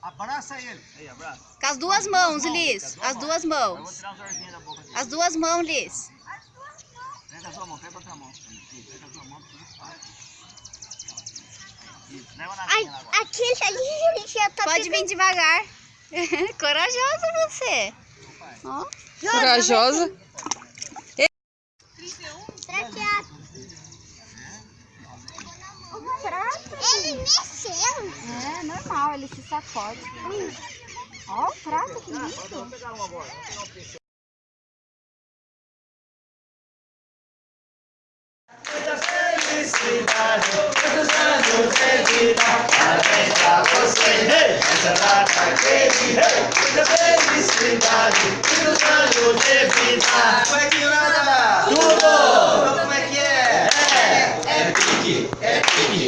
Abraça ele. Aí, abraça. Com as duas mãos, Liz. As duas Eu vou mãos. tirar da boca dele. As duas mãos, Liz. Pega a sua mão, pega outra mão. Pega a sua mão. tudo Ai, aquele ali já tá Pode vir devagar. Corajosa você. Ó. Corajosa. Prateado. Ele mexeu. É normal, ele se sacode. Ó o prato, que lindo. Vamos pegar uma agora. Vamos pegar um pincel. Essa data querida, muita felicidade, muitos anos de vida. Como é que anda? Tudo! Como é que é? É, é é pique, é pique,